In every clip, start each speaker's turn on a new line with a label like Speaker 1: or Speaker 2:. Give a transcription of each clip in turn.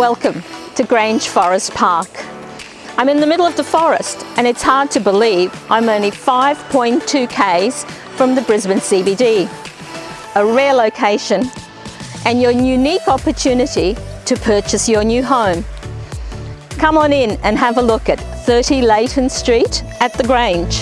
Speaker 1: Welcome to Grange Forest Park. I'm in the middle of the forest and it's hard to believe I'm only 5.2 k's from the Brisbane CBD. A rare location and your unique opportunity to purchase your new home. Come on in and have a look at 30 Leighton Street at The Grange.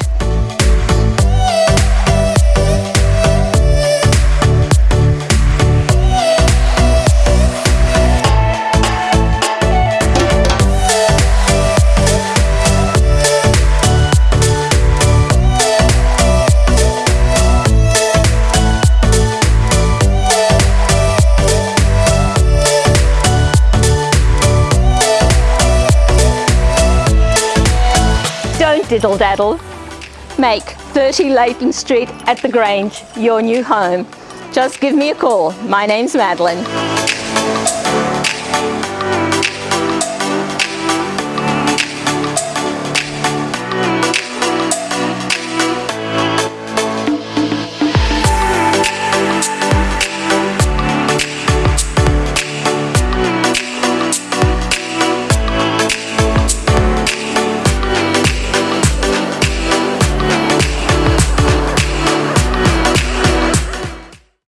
Speaker 1: Diddle Daddle. Make 30 Leighton Street at The Grange your new home. Just give me a call. My name's Madeline.